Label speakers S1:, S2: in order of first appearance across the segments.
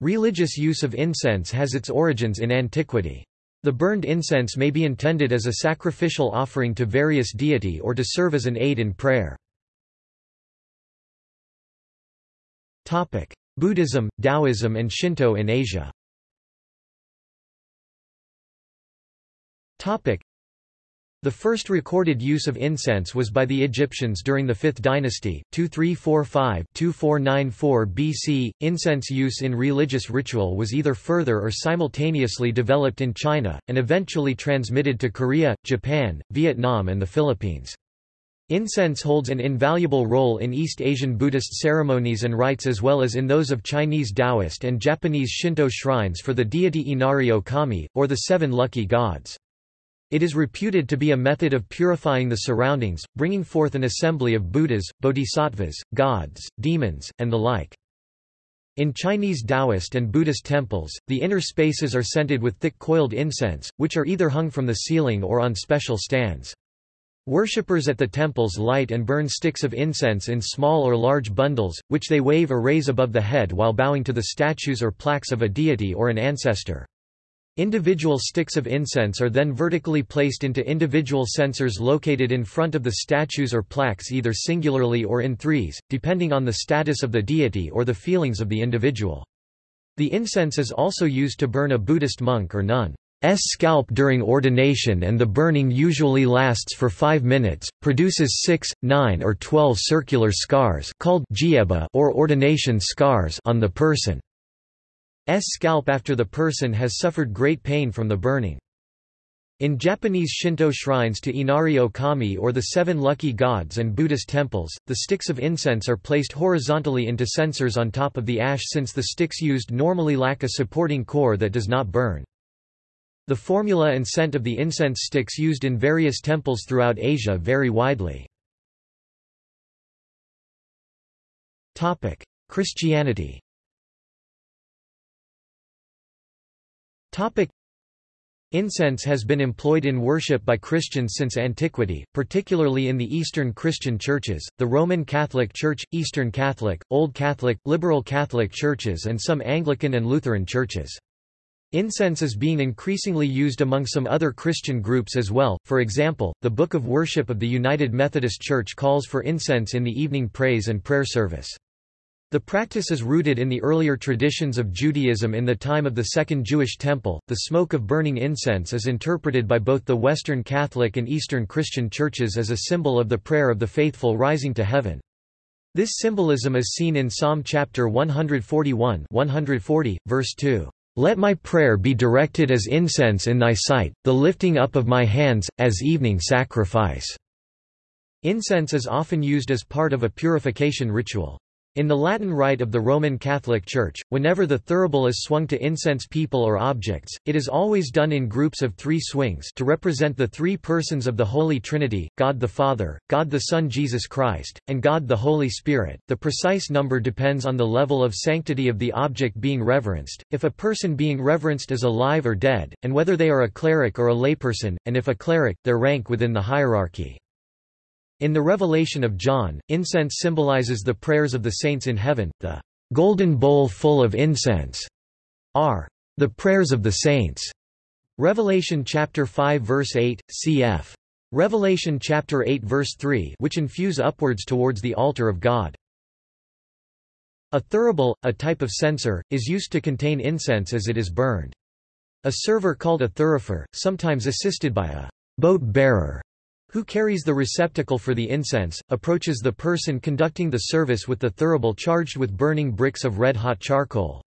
S1: Religious use of incense has its origins in antiquity. The burned incense may be intended as a sacrificial offering to various deity or to serve as an aid in prayer. Buddhism, Taoism and Shinto in Asia the first recorded use of incense was by the Egyptians during the 5th dynasty, 2345-2494 BC. Incense use in religious ritual was either further or simultaneously developed in China, and eventually transmitted to Korea, Japan, Vietnam and the Philippines. Incense holds an invaluable role in East Asian Buddhist ceremonies and rites as well as in those of Chinese Taoist and Japanese Shinto shrines for the deity Inari Ōkami, or the Seven Lucky Gods. It is reputed to be a method of purifying the surroundings, bringing forth an assembly of Buddhas, bodhisattvas, gods, demons, and the like. In Chinese Taoist and Buddhist temples, the inner spaces are scented with thick coiled incense, which are either hung from the ceiling or on special stands. Worshippers at the temples light and burn sticks of incense in small or large bundles, which they wave or raise above the head while bowing to the statues or plaques of a deity or an ancestor. Individual sticks of incense are then vertically placed into individual censers located in front of the statues or plaques either singularly or in threes, depending on the status of the deity or the feelings of the individual. The incense is also used to burn a Buddhist monk or nun's scalp during ordination and the burning usually lasts for five minutes, produces six, nine or twelve circular scars called or ordination scars on the person. S scalp after the person has suffered great pain from the burning. In Japanese Shinto shrines to Inari Ōkami or the Seven Lucky Gods and Buddhist temples, the sticks of incense are placed horizontally into censers on top of the ash since the sticks used normally lack a supporting core that does not burn. The formula and scent of the incense sticks used in various temples throughout Asia vary widely. Christianity Incense has been employed in worship by Christians since antiquity, particularly in the Eastern Christian churches, the Roman Catholic Church, Eastern Catholic, Old Catholic, Liberal Catholic churches and some Anglican and Lutheran churches. Incense is being increasingly used among some other Christian groups as well, for example, the Book of Worship of the United Methodist Church calls for incense in the evening praise and prayer service. The practice is rooted in the earlier traditions of Judaism in the time of the Second Jewish Temple. The smoke of burning incense is interpreted by both the Western Catholic and Eastern Christian churches as a symbol of the prayer of the faithful rising to heaven. This symbolism is seen in Psalm chapter 141, 140, verse 2. Let my prayer be directed as incense in thy sight, the lifting up of my hands, as evening sacrifice. Incense is often used as part of a purification ritual. In the Latin Rite of the Roman Catholic Church, whenever the thurible is swung to incense people or objects, it is always done in groups of three swings to represent the three persons of the Holy Trinity, God the Father, God the Son Jesus Christ, and God the Holy Spirit. The precise number depends on the level of sanctity of the object being reverenced, if a person being reverenced is alive or dead, and whether they are a cleric or a layperson, and if a cleric, their rank within the hierarchy. In the Revelation of John, incense symbolizes the prayers of the saints in heaven, the golden bowl full of incense are the prayers of the saints. Revelation chapter 5 verse 8, cf. Revelation chapter 8 verse 3 which infuse upwards towards the altar of God. A thurible, a type of censer, is used to contain incense as it is burned. A server called a thurifer, sometimes assisted by a boat bearer, who carries the receptacle for the incense, approaches the person conducting the service with the thurible charged with burning bricks of red-hot charcoal.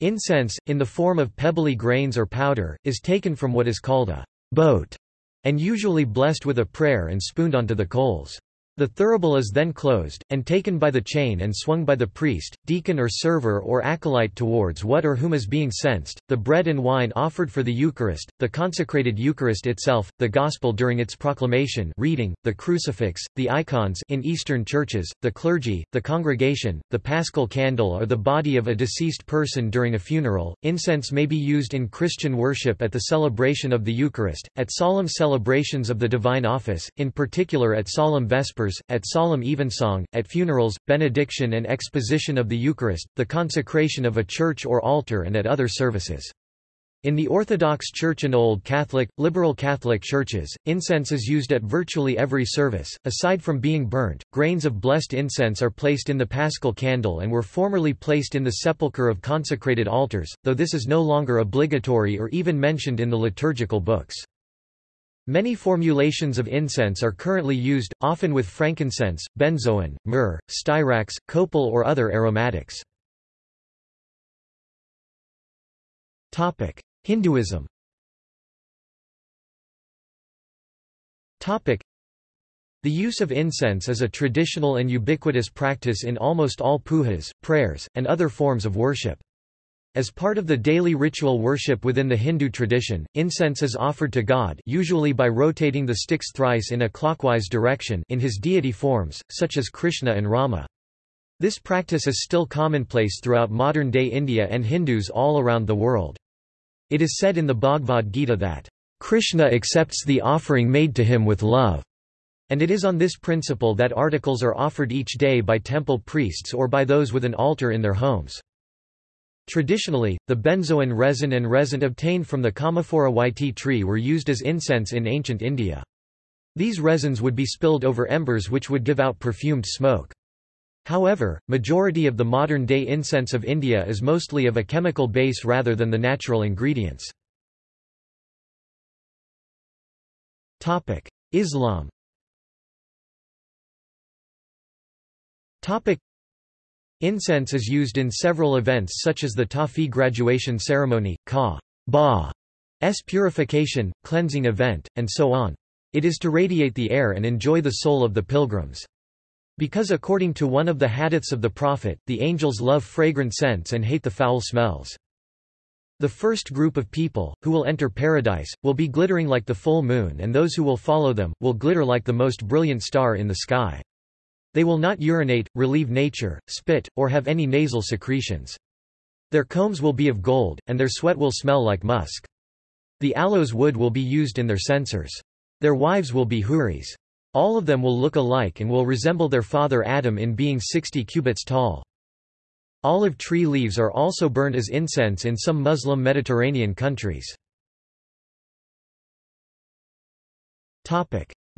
S1: Incense, in the form of pebbly grains or powder, is taken from what is called a boat, and usually blessed with a prayer and spooned onto the coals. The thurible is then closed, and taken by the chain and swung by the priest, deacon or server or acolyte towards what or whom is being censed, the bread and wine offered for the Eucharist, the consecrated Eucharist itself, the Gospel during its proclamation reading, the crucifix, the icons in Eastern churches, the clergy, the congregation, the paschal candle or the body of a deceased person during a funeral. Incense may be used in Christian worship at the celebration of the Eucharist, at solemn celebrations of the divine office, in particular at solemn vespers suppers, at solemn evensong, at funerals, benediction and exposition of the Eucharist, the consecration of a church or altar and at other services. In the Orthodox Church and Old Catholic, Liberal Catholic churches, incense is used at virtually every service. Aside from being burnt, grains of blessed incense are placed in the paschal candle and were formerly placed in the sepulchre of consecrated altars, though this is no longer obligatory or even mentioned in the liturgical books. Many formulations of incense are currently used, often with frankincense, benzoin, myrrh, styrax, copal or other aromatics. Hinduism The use of incense is a traditional and ubiquitous practice in almost all pujas, prayers, and other forms of worship. As part of the daily ritual worship within the Hindu tradition, incense is offered to God usually by rotating the sticks thrice in a clockwise direction in his deity forms, such as Krishna and Rama. This practice is still commonplace throughout modern-day India and Hindus all around the world. It is said in the Bhagavad Gita that, "...Krishna accepts the offering made to him with love." And it is on this principle that articles are offered each day by temple priests or by those with an altar in their homes. Traditionally, the benzoin resin and resin obtained from the Commiphora wightii tree were used as incense in ancient India. These resins would be spilled over embers which would give out perfumed smoke. However, majority of the modern-day incense of India is mostly of a chemical base rather than the natural ingredients. Islam Incense is used in several events such as the Tahfiz graduation ceremony, Ka Ba''s purification, cleansing event, and so on. It is to radiate the air and enjoy the soul of the pilgrims. Because according to one of the hadiths of the Prophet, the angels love fragrant scents and hate the foul smells. The first group of people, who will enter paradise, will be glittering like the full moon and those who will follow them, will glitter like the most brilliant star in the sky. They will not urinate, relieve nature, spit, or have any nasal secretions. Their combs will be of gold, and their sweat will smell like musk. The aloes wood will be used in their censers. Their wives will be huris. All of them will look alike and will resemble their father Adam in being 60 cubits tall. Olive tree leaves are also burned as incense in some Muslim Mediterranean countries.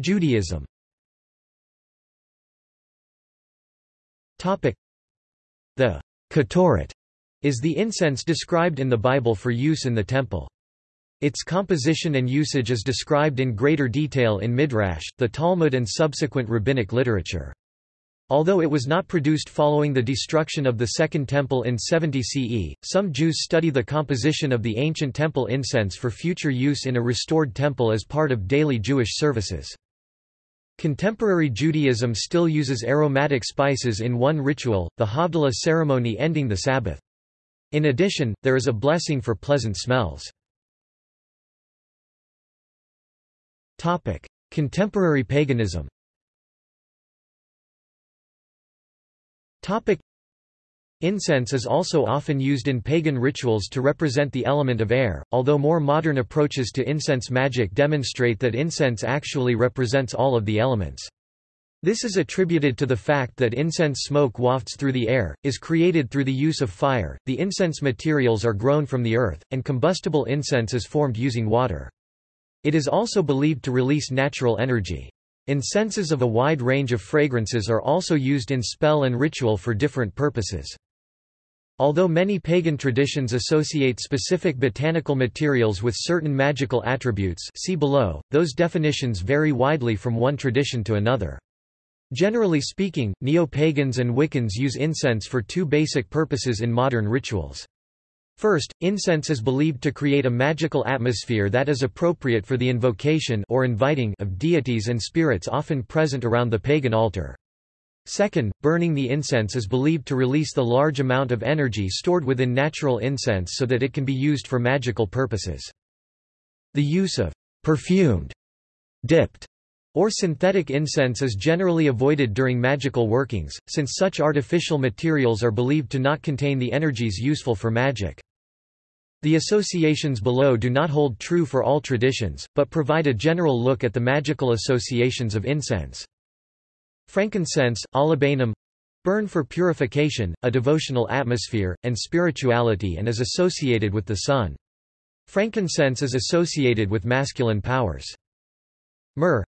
S1: Judaism The Ketoret is the incense described in the Bible for use in the temple. Its composition and usage is described in greater detail in Midrash, the Talmud and subsequent rabbinic literature. Although it was not produced following the destruction of the Second Temple in 70 CE, some Jews study the composition of the ancient temple incense for future use in a restored temple as part of daily Jewish services. Contemporary Judaism still uses aromatic spices in one ritual, the Havdalah ceremony ending the Sabbath. In addition, there is a blessing for pleasant smells. Contemporary paganism. Incense is also often used in pagan rituals to represent the element of air, although more modern approaches to incense magic demonstrate that incense actually represents all of the elements. This is attributed to the fact that incense smoke wafts through the air, is created through the use of fire, the incense materials are grown from the earth, and combustible incense is formed using water. It is also believed to release natural energy. Incenses of a wide range of fragrances are also used in spell and ritual for different purposes. Although many pagan traditions associate specific botanical materials with certain magical attributes see below, those definitions vary widely from one tradition to another. Generally speaking, neo-pagans and Wiccans use incense for two basic purposes in modern rituals. First, incense is believed to create a magical atmosphere that is appropriate for the invocation or inviting of deities and spirits often present around the pagan altar. Second, burning the incense is believed to release the large amount of energy stored within natural incense so that it can be used for magical purposes. The use of perfumed, dipped, or synthetic incense is generally avoided during magical workings, since such artificial materials are believed to not contain the energies useful for magic. The associations below do not hold true for all traditions, but provide a general look at the magical associations of incense. Frankincense, olibanum burn for purification, a devotional atmosphere, and spirituality and is associated with the sun. Frankincense is associated with masculine powers. Myrrh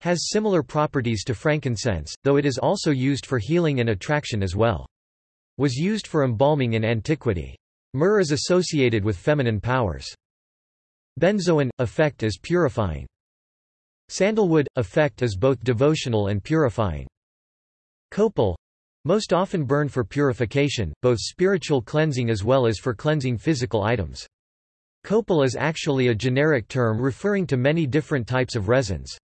S1: has similar properties to frankincense, though it is also used for healing and attraction as well. Was used for embalming in antiquity. Myrrh is associated with feminine powers. Benzoin – effect is purifying. Sandalwood – effect is both devotional and purifying. Copal most often burn for purification, both spiritual cleansing as well as for cleansing physical items. Copal is actually a generic term referring to many different types of resins.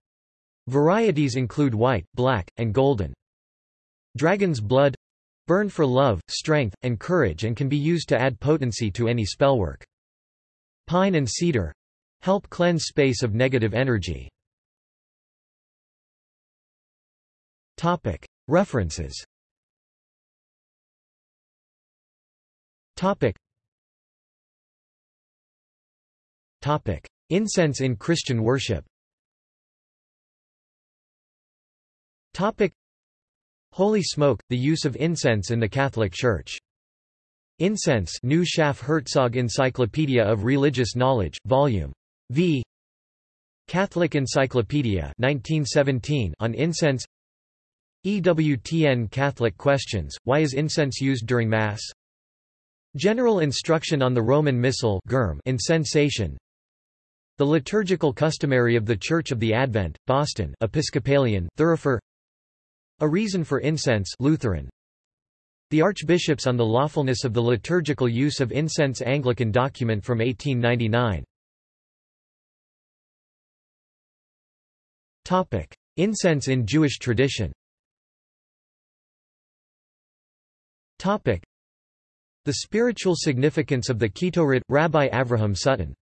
S1: Varieties include white, black, and golden. Dragon's blood burn for love, strength, and courage and can be used to add potency to any spellwork. Pine and cedar help cleanse space of negative energy. References Topic. Topic. Incense in Christian worship Topic. Holy smoke, the use of incense in the Catholic Church. Incense New Schaff-Herzog Encyclopedia of Religious Knowledge, Vol. V. Catholic Encyclopedia 1917 on incense EWTN Catholic Questions, Why is incense used during Mass? General Instruction on the Roman Missal Incensation The Liturgical Customary of the Church of the Advent, Boston Episcopalian, Thurifer. A Reason for Incense Lutheran. The Archbishops on the Lawfulness of the Liturgical Use of Incense Anglican document from 1899 Incense in Jewish tradition the spiritual significance of the Ketoret, Rabbi Avraham Sutton